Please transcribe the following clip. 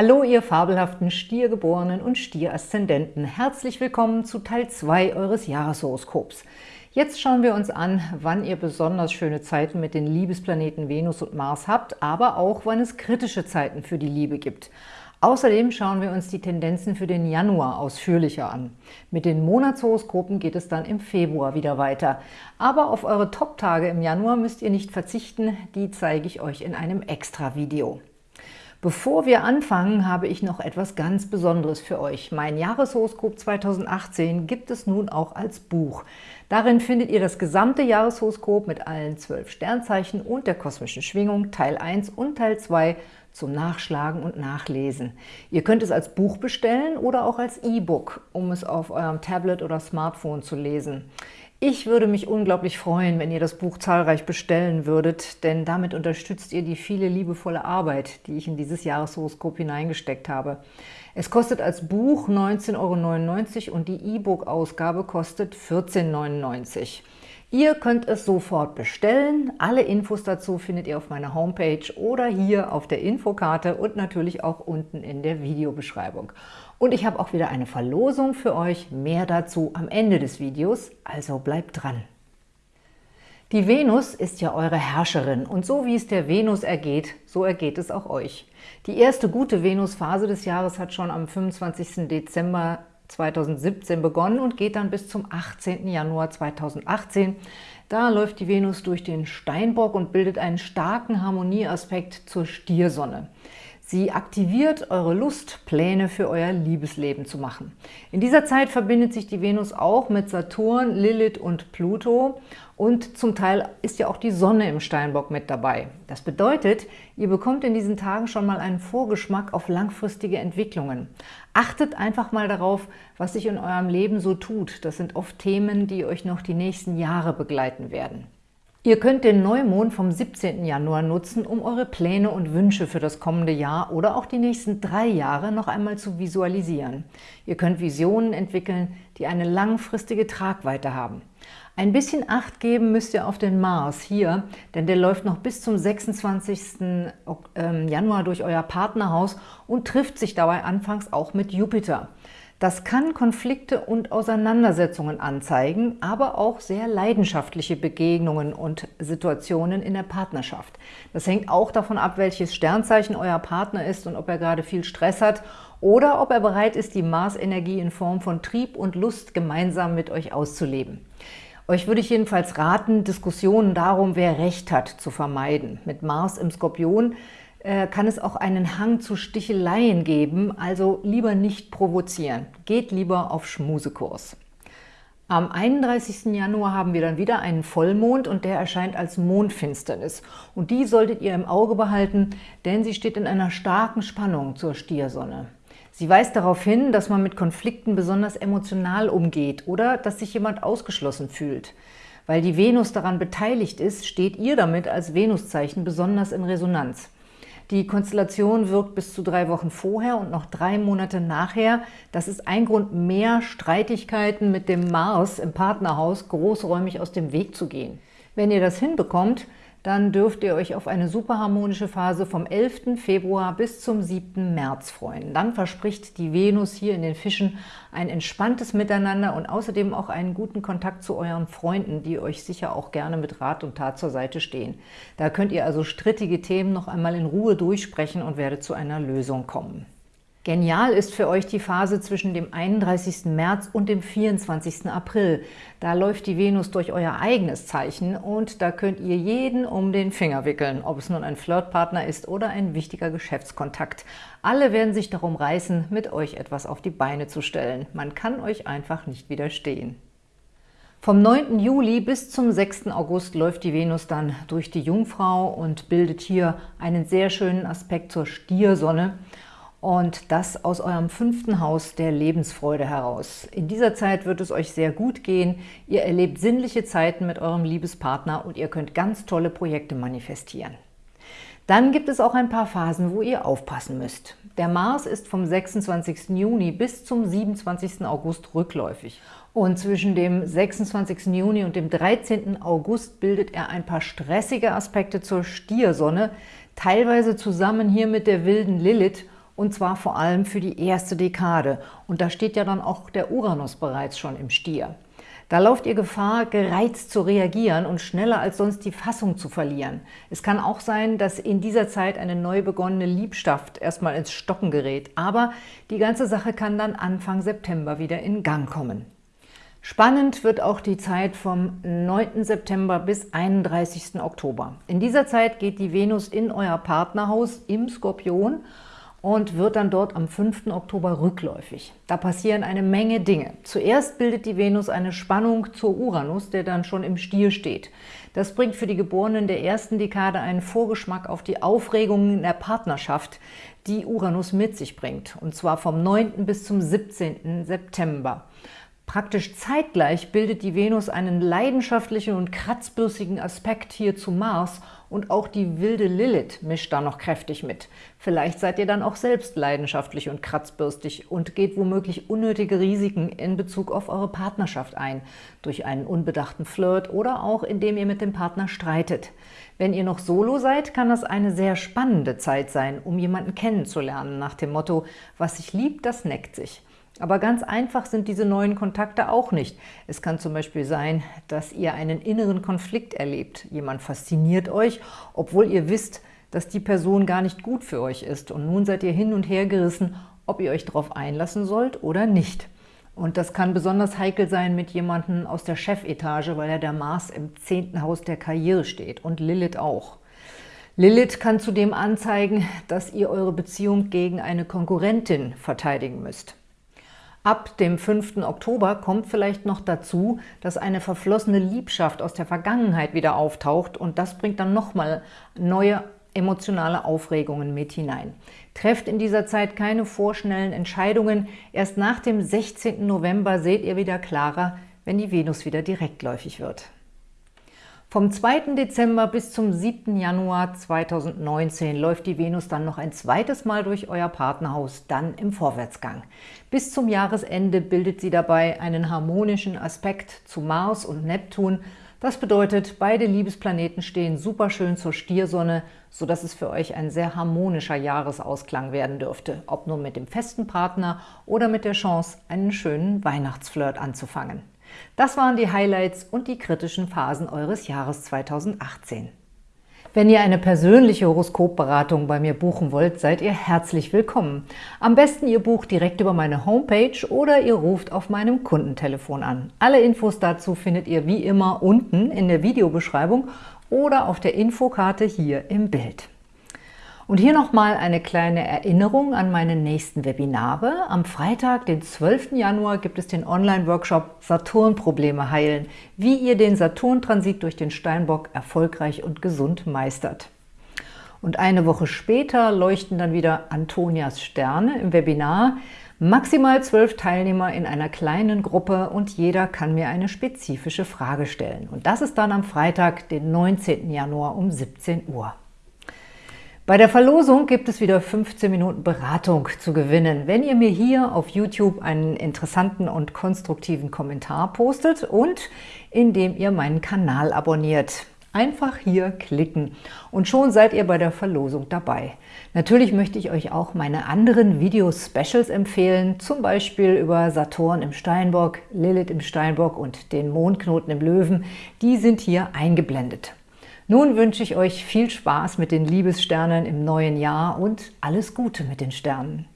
Hallo, ihr fabelhaften Stiergeborenen und Stieraszendenten. Herzlich willkommen zu Teil 2 eures Jahreshoroskops. Jetzt schauen wir uns an, wann ihr besonders schöne Zeiten mit den Liebesplaneten Venus und Mars habt, aber auch, wann es kritische Zeiten für die Liebe gibt. Außerdem schauen wir uns die Tendenzen für den Januar ausführlicher an. Mit den Monatshoroskopen geht es dann im Februar wieder weiter. Aber auf eure Top-Tage im Januar müsst ihr nicht verzichten, die zeige ich euch in einem Extra-Video. Bevor wir anfangen, habe ich noch etwas ganz Besonderes für euch. Mein Jahreshoroskop 2018 gibt es nun auch als Buch. Darin findet ihr das gesamte Jahreshoroskop mit allen zwölf Sternzeichen und der kosmischen Schwingung, Teil 1 und Teil 2 zum Nachschlagen und Nachlesen. Ihr könnt es als Buch bestellen oder auch als E-Book, um es auf eurem Tablet oder Smartphone zu lesen. Ich würde mich unglaublich freuen, wenn ihr das Buch zahlreich bestellen würdet, denn damit unterstützt ihr die viele liebevolle Arbeit, die ich in dieses Jahreshoroskop hineingesteckt habe. Es kostet als Buch 19,99 Euro und die E-Book-Ausgabe kostet 14,99 Euro. Ihr könnt es sofort bestellen. Alle Infos dazu findet ihr auf meiner Homepage oder hier auf der Infokarte und natürlich auch unten in der Videobeschreibung. Und ich habe auch wieder eine Verlosung für euch. Mehr dazu am Ende des Videos, also bleibt dran. Die Venus ist ja eure Herrscherin und so wie es der Venus ergeht, so ergeht es auch euch. Die erste gute Venusphase des Jahres hat schon am 25. Dezember 2017 begonnen und geht dann bis zum 18. Januar 2018. Da läuft die Venus durch den Steinbock und bildet einen starken Harmonieaspekt zur Stiersonne. Sie aktiviert eure Lust, Pläne für euer Liebesleben zu machen. In dieser Zeit verbindet sich die Venus auch mit Saturn, Lilith und Pluto und zum Teil ist ja auch die Sonne im Steinbock mit dabei. Das bedeutet, ihr bekommt in diesen Tagen schon mal einen Vorgeschmack auf langfristige Entwicklungen. Achtet einfach mal darauf, was sich in eurem Leben so tut. Das sind oft Themen, die euch noch die nächsten Jahre begleiten werden. Ihr könnt den Neumond vom 17. Januar nutzen, um eure Pläne und Wünsche für das kommende Jahr oder auch die nächsten drei Jahre noch einmal zu visualisieren. Ihr könnt Visionen entwickeln, die eine langfristige Tragweite haben. Ein bisschen Acht geben müsst ihr auf den Mars hier, denn der läuft noch bis zum 26. Ähm, Januar durch euer Partnerhaus und trifft sich dabei anfangs auch mit Jupiter. Das kann Konflikte und Auseinandersetzungen anzeigen, aber auch sehr leidenschaftliche Begegnungen und Situationen in der Partnerschaft. Das hängt auch davon ab, welches Sternzeichen euer Partner ist und ob er gerade viel Stress hat oder ob er bereit ist, die Marsenergie in Form von Trieb und Lust gemeinsam mit euch auszuleben. Euch würde ich jedenfalls raten, Diskussionen darum, wer Recht hat, zu vermeiden. Mit Mars im Skorpion kann es auch einen Hang zu Sticheleien geben, also lieber nicht provozieren. Geht lieber auf Schmusekurs. Am 31. Januar haben wir dann wieder einen Vollmond und der erscheint als Mondfinsternis. Und die solltet ihr im Auge behalten, denn sie steht in einer starken Spannung zur Stiersonne. Sie weist darauf hin, dass man mit Konflikten besonders emotional umgeht oder dass sich jemand ausgeschlossen fühlt. Weil die Venus daran beteiligt ist, steht ihr damit als Venuszeichen besonders in Resonanz. Die Konstellation wirkt bis zu drei Wochen vorher und noch drei Monate nachher. Das ist ein Grund mehr, Streitigkeiten mit dem Mars im Partnerhaus großräumig aus dem Weg zu gehen. Wenn ihr das hinbekommt, dann dürft ihr euch auf eine superharmonische Phase vom 11. Februar bis zum 7. März freuen. Dann verspricht die Venus hier in den Fischen ein entspanntes Miteinander und außerdem auch einen guten Kontakt zu euren Freunden, die euch sicher auch gerne mit Rat und Tat zur Seite stehen. Da könnt ihr also strittige Themen noch einmal in Ruhe durchsprechen und werdet zu einer Lösung kommen. Genial ist für euch die Phase zwischen dem 31. März und dem 24. April. Da läuft die Venus durch euer eigenes Zeichen und da könnt ihr jeden um den Finger wickeln, ob es nun ein Flirtpartner ist oder ein wichtiger Geschäftskontakt. Alle werden sich darum reißen, mit euch etwas auf die Beine zu stellen. Man kann euch einfach nicht widerstehen. Vom 9. Juli bis zum 6. August läuft die Venus dann durch die Jungfrau und bildet hier einen sehr schönen Aspekt zur Stiersonne und das aus eurem fünften Haus der Lebensfreude heraus. In dieser Zeit wird es euch sehr gut gehen, ihr erlebt sinnliche Zeiten mit eurem Liebespartner und ihr könnt ganz tolle Projekte manifestieren. Dann gibt es auch ein paar Phasen, wo ihr aufpassen müsst. Der Mars ist vom 26. Juni bis zum 27. August rückläufig. Und zwischen dem 26. Juni und dem 13. August bildet er ein paar stressige Aspekte zur Stiersonne, teilweise zusammen hier mit der wilden Lilith und zwar vor allem für die erste Dekade. Und da steht ja dann auch der Uranus bereits schon im Stier. Da lauft ihr Gefahr, gereizt zu reagieren und schneller als sonst die Fassung zu verlieren. Es kann auch sein, dass in dieser Zeit eine neu begonnene Liebschaft erstmal ins Stocken gerät, aber die ganze Sache kann dann Anfang September wieder in Gang kommen. Spannend wird auch die Zeit vom 9. September bis 31. Oktober. In dieser Zeit geht die Venus in euer Partnerhaus im Skorpion und wird dann dort am 5. Oktober rückläufig. Da passieren eine Menge Dinge. Zuerst bildet die Venus eine Spannung zur Uranus, der dann schon im Stier steht. Das bringt für die Geborenen der ersten Dekade einen Vorgeschmack auf die Aufregungen in der Partnerschaft, die Uranus mit sich bringt, und zwar vom 9. bis zum 17. September. Praktisch zeitgleich bildet die Venus einen leidenschaftlichen und kratzbürstigen Aspekt hier zu Mars und auch die wilde Lilith mischt da noch kräftig mit. Vielleicht seid ihr dann auch selbst leidenschaftlich und kratzbürstig und geht womöglich unnötige Risiken in Bezug auf eure Partnerschaft ein, durch einen unbedachten Flirt oder auch indem ihr mit dem Partner streitet. Wenn ihr noch solo seid, kann das eine sehr spannende Zeit sein, um jemanden kennenzulernen, nach dem Motto, was sich liebt, das neckt sich. Aber ganz einfach sind diese neuen Kontakte auch nicht. Es kann zum Beispiel sein, dass ihr einen inneren Konflikt erlebt. Jemand fasziniert euch, obwohl ihr wisst, dass die Person gar nicht gut für euch ist. Und nun seid ihr hin und her gerissen, ob ihr euch darauf einlassen sollt oder nicht. Und das kann besonders heikel sein mit jemandem aus der Chefetage, weil ja der Mars im zehnten Haus der Karriere steht und Lilith auch. Lilith kann zudem anzeigen, dass ihr eure Beziehung gegen eine Konkurrentin verteidigen müsst. Ab dem 5. Oktober kommt vielleicht noch dazu, dass eine verflossene Liebschaft aus der Vergangenheit wieder auftaucht und das bringt dann nochmal neue emotionale Aufregungen mit hinein. Trefft in dieser Zeit keine vorschnellen Entscheidungen. Erst nach dem 16. November seht ihr wieder klarer, wenn die Venus wieder direktläufig wird. Vom 2. Dezember bis zum 7. Januar 2019 läuft die Venus dann noch ein zweites Mal durch euer Partnerhaus, dann im Vorwärtsgang. Bis zum Jahresende bildet sie dabei einen harmonischen Aspekt zu Mars und Neptun. Das bedeutet, beide Liebesplaneten stehen super schön zur Stiersonne, sodass es für euch ein sehr harmonischer Jahresausklang werden dürfte, ob nur mit dem festen Partner oder mit der Chance, einen schönen Weihnachtsflirt anzufangen. Das waren die Highlights und die kritischen Phasen eures Jahres 2018. Wenn ihr eine persönliche Horoskopberatung bei mir buchen wollt, seid ihr herzlich willkommen. Am besten ihr bucht direkt über meine Homepage oder ihr ruft auf meinem Kundentelefon an. Alle Infos dazu findet ihr wie immer unten in der Videobeschreibung oder auf der Infokarte hier im Bild. Und hier nochmal eine kleine Erinnerung an meine nächsten Webinare. Am Freitag, den 12. Januar, gibt es den Online-Workshop Saturn-Probleme heilen, wie ihr den Saturn-Transit durch den Steinbock erfolgreich und gesund meistert. Und eine Woche später leuchten dann wieder Antonias Sterne im Webinar. Maximal zwölf Teilnehmer in einer kleinen Gruppe und jeder kann mir eine spezifische Frage stellen. Und das ist dann am Freitag, den 19. Januar um 17 Uhr. Bei der Verlosung gibt es wieder 15 Minuten Beratung zu gewinnen, wenn ihr mir hier auf YouTube einen interessanten und konstruktiven Kommentar postet und indem ihr meinen Kanal abonniert. Einfach hier klicken und schon seid ihr bei der Verlosung dabei. Natürlich möchte ich euch auch meine anderen Video-Specials empfehlen, zum Beispiel über Saturn im Steinbock, Lilith im Steinbock und den Mondknoten im Löwen. Die sind hier eingeblendet. Nun wünsche ich euch viel Spaß mit den Liebessternen im neuen Jahr und alles Gute mit den Sternen.